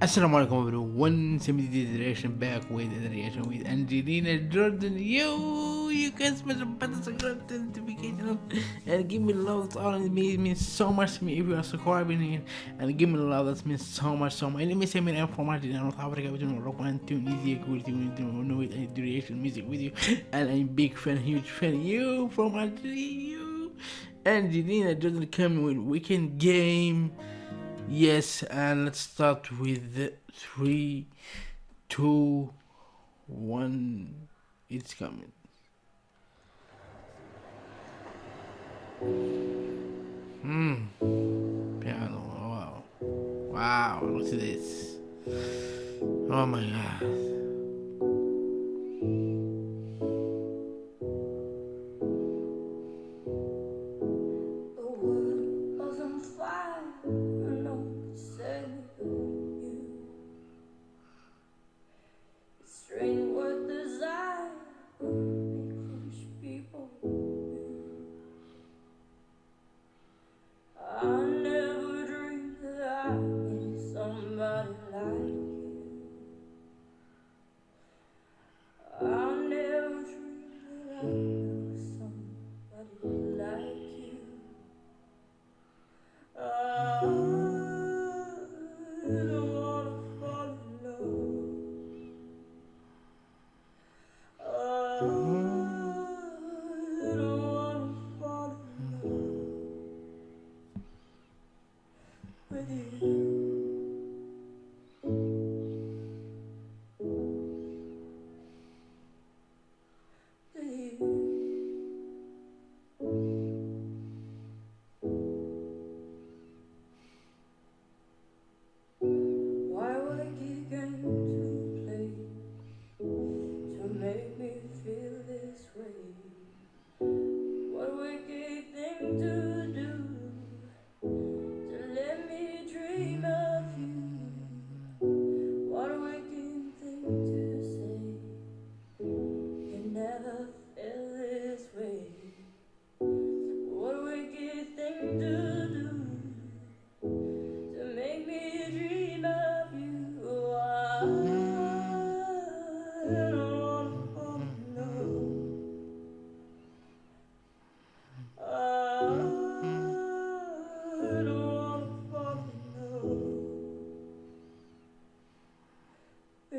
Assalamu alaikum everyone, Simity Direction back with the reaction with Angelina Jordan. Yo, you can smash the button, subscribe to the notification and give me love. All it means, it so much to me if you are subscribing and give me love. That means so much, so much. Let me say, man, I'm from Algeria, North Africa. Doing rock and tune, easy, cool, tune, know with the reaction music with you. And I'm big fan, huge fan. You from Algeria, you. Angelina Jordan coming with Wicked Game. Yes, and let's start with three, two, one. It's coming. Hmm. Piano. Wow. Wow. Look at this. Oh my god. do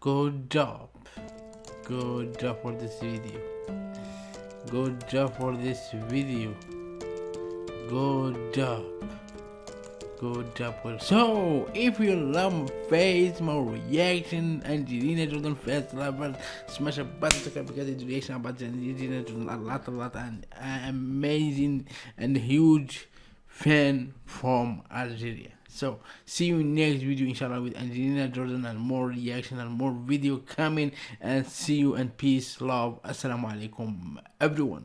Good job. Good job for this video. Good job for this video. Good job. Good job. So, if you love my face, more reaction, Angelina Jordan face lovers, smash a button subscribe because it's reaction about Angelina Jordan a lot, a lot, and amazing and huge fan from Algeria. So see you next video inshallah with Angelina Jordan and more reaction and more video coming. And see you and peace love. Assalamu alaikum everyone